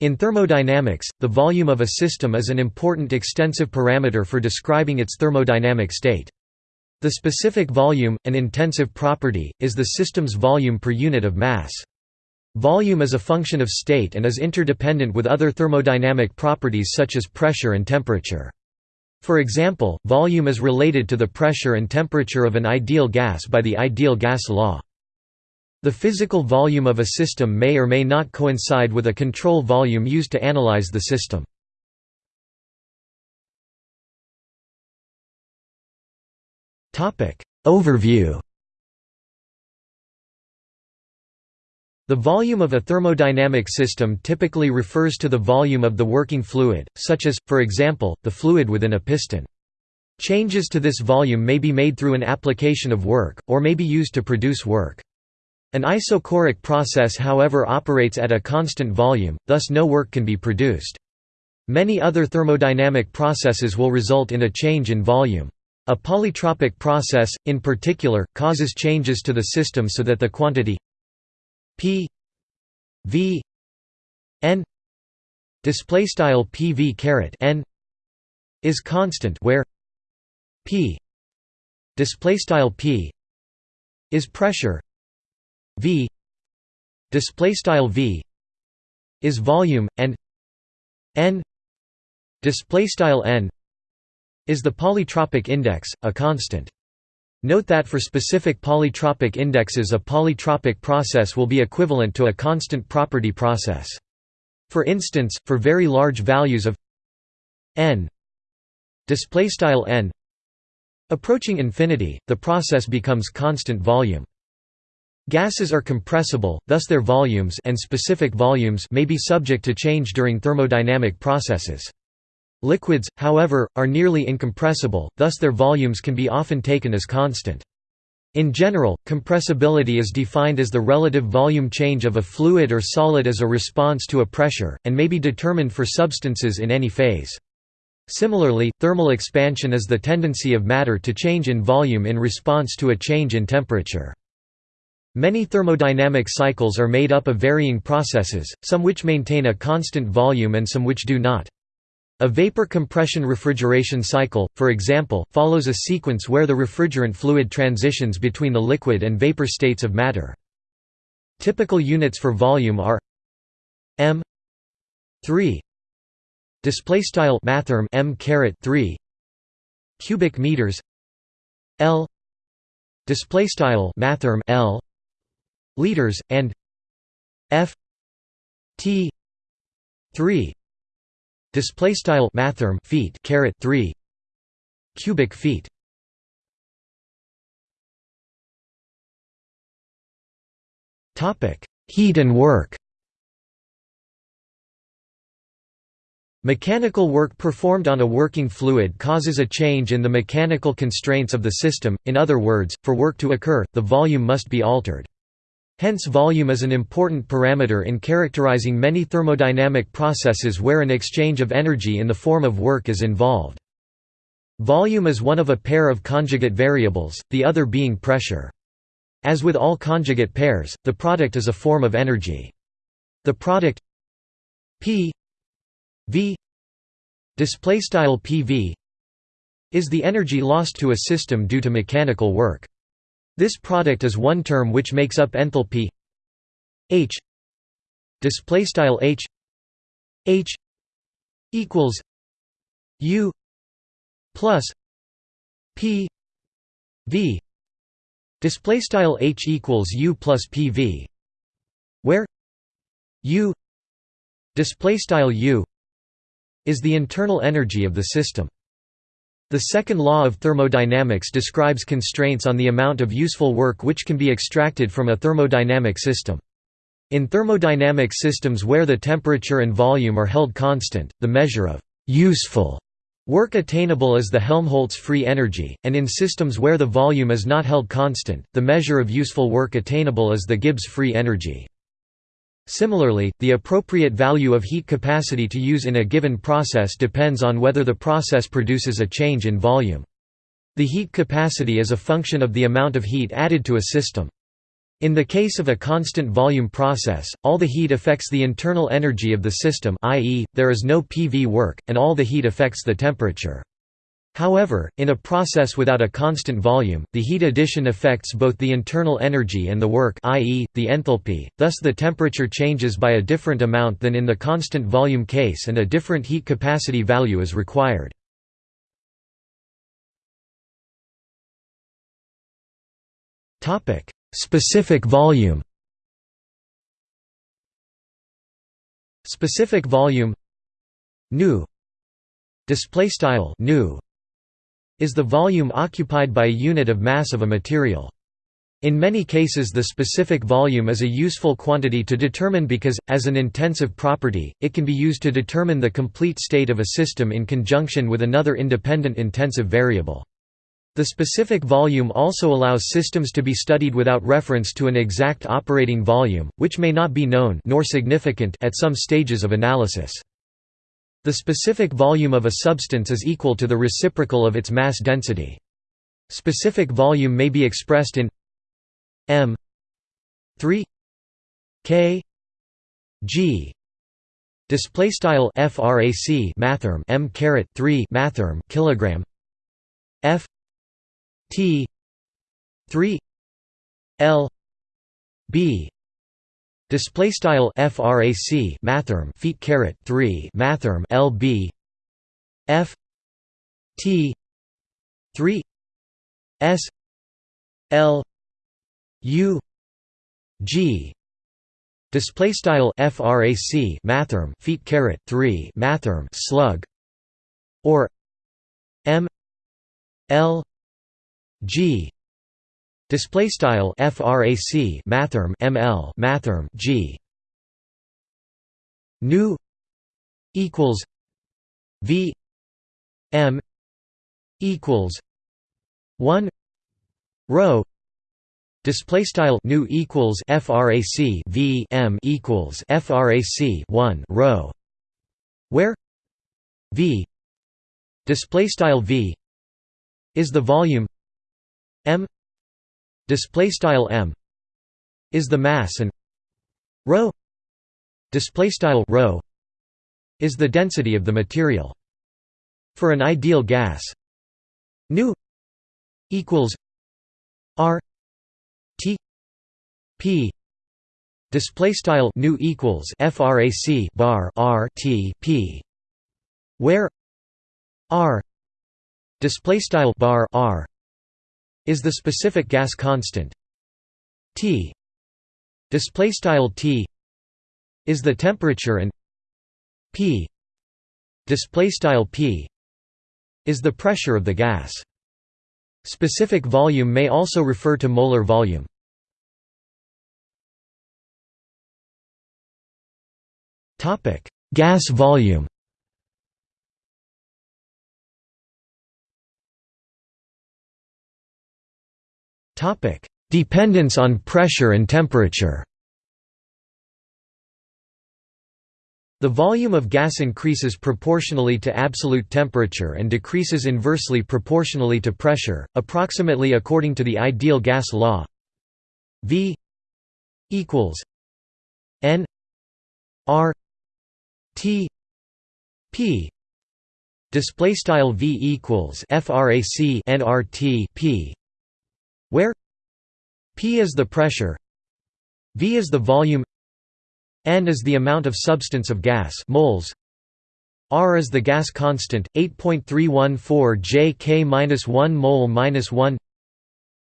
In thermodynamics, the volume of a system is an important extensive parameter for describing its thermodynamic state. The specific volume, an intensive property, is the system's volume per unit of mass. Volume is a function of state and is interdependent with other thermodynamic properties such as pressure and temperature. For example, volume is related to the pressure and temperature of an ideal gas by the ideal gas law. The physical volume of a system may or may not coincide with a control volume used to analyze the system. Overview The volume of a thermodynamic system typically refers to the volume of the working fluid, such as, for example, the fluid within a piston. Changes to this volume may be made through an application of work, or may be used to produce work. An isochoric process however operates at a constant volume, thus no work can be produced. Many other thermodynamic processes will result in a change in volume. A polytropic process, in particular, causes changes to the system so that the quantity p v n display style pv caret n is constant where p display style p is pressure v display style v is volume and n display style n is the polytropic index a constant. Note that for specific polytropic indexes a polytropic process will be equivalent to a constant property process. For instance for very large values of n display style n approaching infinity the process becomes constant volume Gases are compressible, thus their volumes and specific volumes may be subject to change during thermodynamic processes. Liquids, however, are nearly incompressible, thus their volumes can be often taken as constant. In general, compressibility is defined as the relative volume change of a fluid or solid as a response to a pressure, and may be determined for substances in any phase. Similarly, thermal expansion is the tendency of matter to change in volume in response to a change in temperature. Many thermodynamic cycles are made up of varying processes, some which maintain a constant volume and some which do not. A vapor compression refrigeration cycle, for example, follows a sequence where the refrigerant fluid transitions between the liquid and vapor states of matter. Typical units for volume are m 3 display style mathrm m caret 3 cubic meters l display style mathrm l liters and f t 3 display style mathrm feet caret 3 cubic feet. Topic heat and work. Mechanical work performed on a working fluid causes a change in the mechanical constraints of the system, in other words, for work to occur, the volume must be altered. Hence volume is an important parameter in characterizing many thermodynamic processes where an exchange of energy in the form of work is involved. Volume is one of a pair of conjugate variables, the other being pressure. As with all conjugate pairs, the product is a form of energy. The product P V PV is the energy lost to a system due to mechanical work. This product is one term which makes up enthalpy H display style H H equals U plus P V display style H equals U plus PV where U display style U is the internal energy of the system the second law of thermodynamics describes constraints on the amount of useful work which can be extracted from a thermodynamic system. In thermodynamic systems where the temperature and volume are held constant, the measure of «useful» work attainable is the Helmholtz free energy, and in systems where the volume is not held constant, the measure of useful work attainable is the Gibbs free energy. Similarly, the appropriate value of heat capacity to use in a given process depends on whether the process produces a change in volume. The heat capacity is a function of the amount of heat added to a system. In the case of a constant volume process, all the heat affects the internal energy of the system i.e., there is no PV work, and all the heat affects the temperature. However, in a process without a constant volume, the heat addition affects both the internal energy and the work i.e., the enthalpy, thus the temperature changes by a different amount than in the constant volume case and a different heat capacity value is required. Specific volume Specific volume nu display style is the volume occupied by a unit of mass of a material. In many cases the specific volume is a useful quantity to determine because, as an intensive property, it can be used to determine the complete state of a system in conjunction with another independent intensive variable. The specific volume also allows systems to be studied without reference to an exact operating volume, which may not be known nor significant at some stages of analysis. The specific volume of a substance is equal to the reciprocal of its mass density. Specific volume may be expressed in m 3 k g display style frac mathrm m caret 3 mathrm kilogram f T three L B display style frac mathrm feet caret 3 mathrm lb f t 3 s l u g. Display style frac mathrm feet caret 3 mathrm slug. Or m l G display style frac mathrm ml mathrm G. Nu equals V M equals 1 rho display style nu equals frac V M equals frac 1 rho where V display style V is the volume m display style m is the mass and rho display style rho is the density of the material. For an ideal gas nu equals r t p display style nu equals frac bar r t p where r display style bar r is the specific gas constant. T display style T is the temperature and P display style P is the pressure of the gas. Specific volume may also refer to molar volume. Topic gas volume Topic: Dependence on pressure and temperature. The volume of gas increases proportionally to absolute temperature and decreases inversely proportionally to pressure, approximately according to the ideal gas law. V equals N R T P display style V equals frac nRT P where P is the pressure V is the volume N is the amount of substance of gas moles R is the gas constant 8.314 Jk-1 mole-1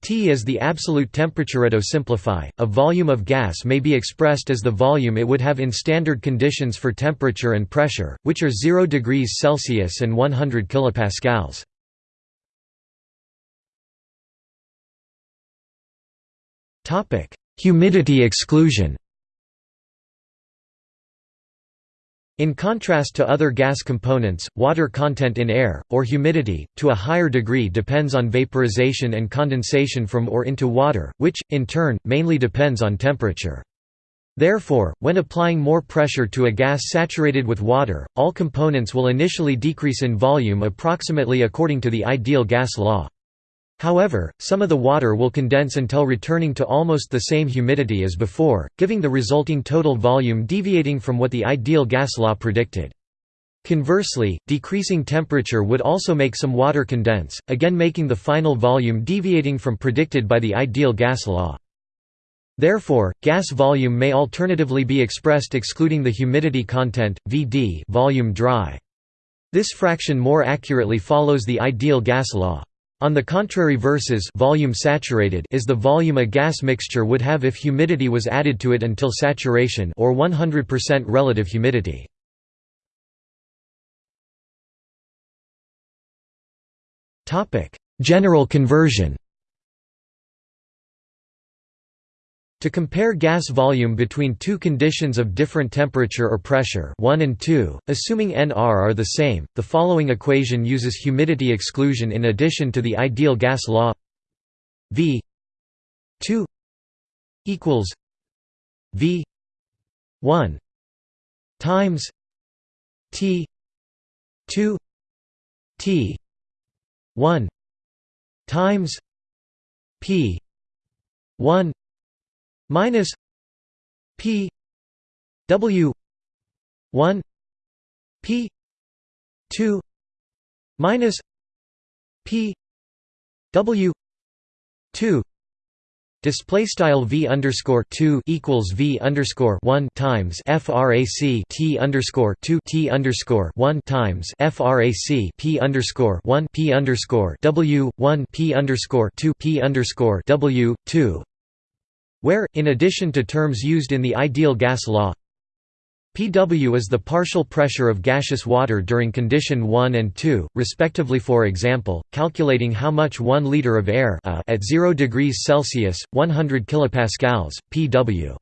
T is the absolute temperature. To simplify, a volume of gas may be expressed as the volume it would have in standard conditions for temperature and pressure, which are 0 degrees Celsius and 100 kilopascals. Humidity exclusion In contrast to other gas components, water content in air, or humidity, to a higher degree depends on vaporization and condensation from or into water, which, in turn, mainly depends on temperature. Therefore, when applying more pressure to a gas saturated with water, all components will initially decrease in volume approximately according to the ideal gas law. However, some of the water will condense until returning to almost the same humidity as before, giving the resulting total volume deviating from what the ideal gas law predicted. Conversely, decreasing temperature would also make some water condense, again making the final volume deviating from predicted by the ideal gas law. Therefore, gas volume may alternatively be expressed excluding the humidity content, Vd volume dry. This fraction more accurately follows the ideal gas law. On the contrary versus volume saturated is the volume a gas mixture would have if humidity was added to it until saturation or 100% relative humidity. General conversion To compare gas volume between two conditions of different temperature or pressure 1 and 2, assuming Nr are the same, the following equation uses humidity exclusion in addition to the ideal gas law. V 2 equals V 1 times T 2 T 1 times P 1 minus P W one P two minus P W two Display style v underscore two equals v underscore one times frac t underscore two t underscore one times frac p underscore one p underscore w one p underscore two p underscore w two where, in addition to terms used in the ideal gas law, Pw is the partial pressure of gaseous water during condition 1 and 2, respectively for example, calculating how much 1 liter of air uh, at 0 degrees Celsius, 100 kilopascals, Pw.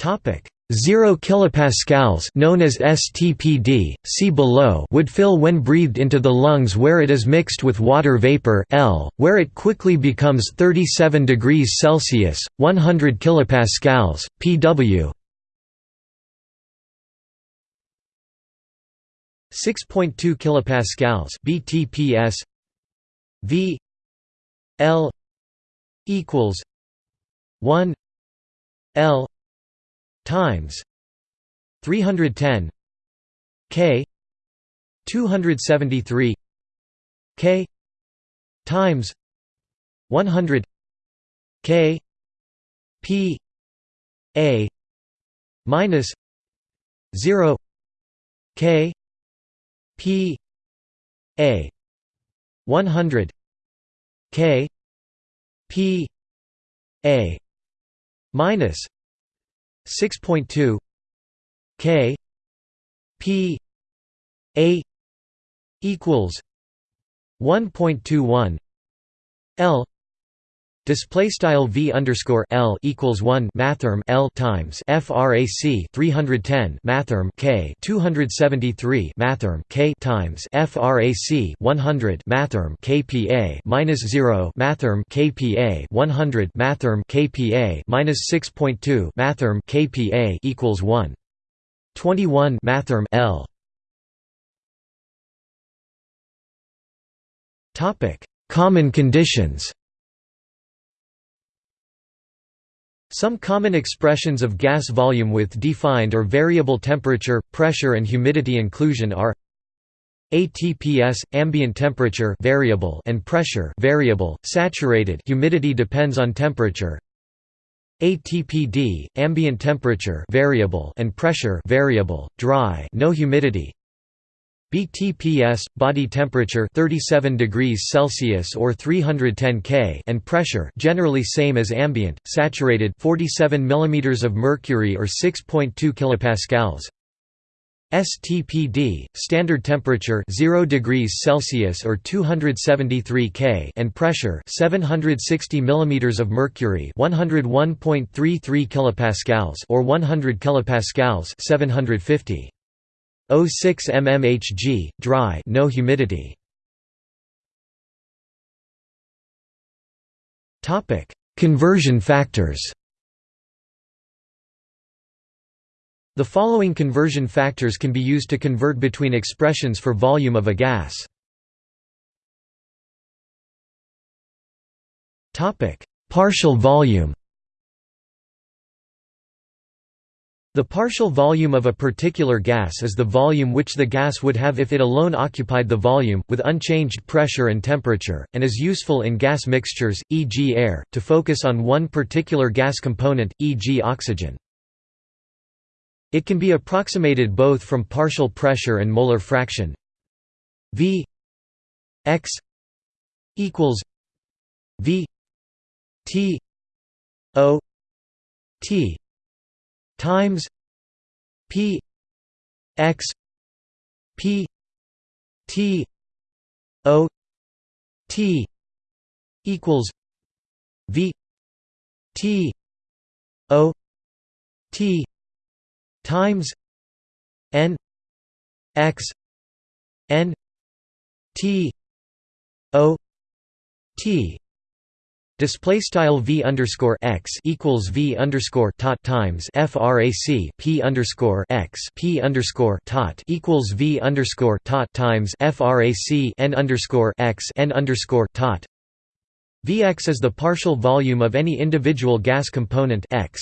0 kilopascals known as STPD, see below would fill when breathed into the lungs where it is mixed with water vapor L, where it quickly becomes 37 degrees Celsius, 100 kilopascals, pW. 6.2 kilopascals BTPS V L equals 1 L times 310 k 273 k times 100 k p a minus 0 k p a 100 k p a minus 6.2 K P A equals 1.21 L Display style v underscore l equals one mathrm l times frac 310 mathrm k 273 mathrm k times frac 100 mathrm kpa minus zero mathrm kpa 100 mathrm kpa minus 6.2 mathrm kpa equals one 21 mathrm l. Topic: Common conditions. Some common expressions of gas volume with defined or variable temperature, pressure and humidity inclusion are ATPS ambient temperature variable and pressure variable saturated. Humidity depends on temperature. ATPD ambient temperature variable and pressure variable dry no humidity BTPS body temperature 37 degrees Celsius or 310 K and pressure generally same as ambient saturated 47 mm of mercury or 6.2 kilopascals. STPD standard temperature 0 degrees Celsius or 273 K and pressure 760 mm of mercury 101.33 kilopascals or 100 kilopascals 750 06 mmHg, dry no humidity. Conversion factors The following conversion factors can be used to convert between expressions for volume of a gas. Partial volume The partial volume of a particular gas is the volume which the gas would have if it alone occupied the volume, with unchanged pressure and temperature, and is useful in gas mixtures, e.g. air, to focus on one particular gas component, e.g. oxygen. It can be approximated both from partial pressure and molar fraction v x equals v t o t times p x p t o t equals v t o t times n x n t o t Display style v underscore x equals v underscore tot times frac p underscore x p underscore tot equals v underscore tot times frac n underscore x n underscore tot. Vx is the partial volume of any individual gas component x.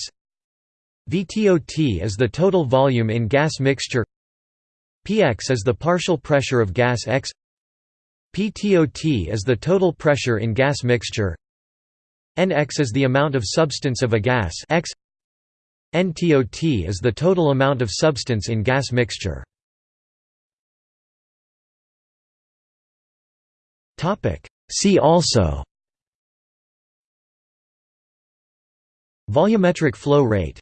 VTOT is the total volume in gas mixture. Px is the partial pressure of gas x. PTOT is the total pressure in gas mixture. Nx is the amount of substance of a gas X. NTOT is the total amount of substance in gas mixture. See also Volumetric flow rate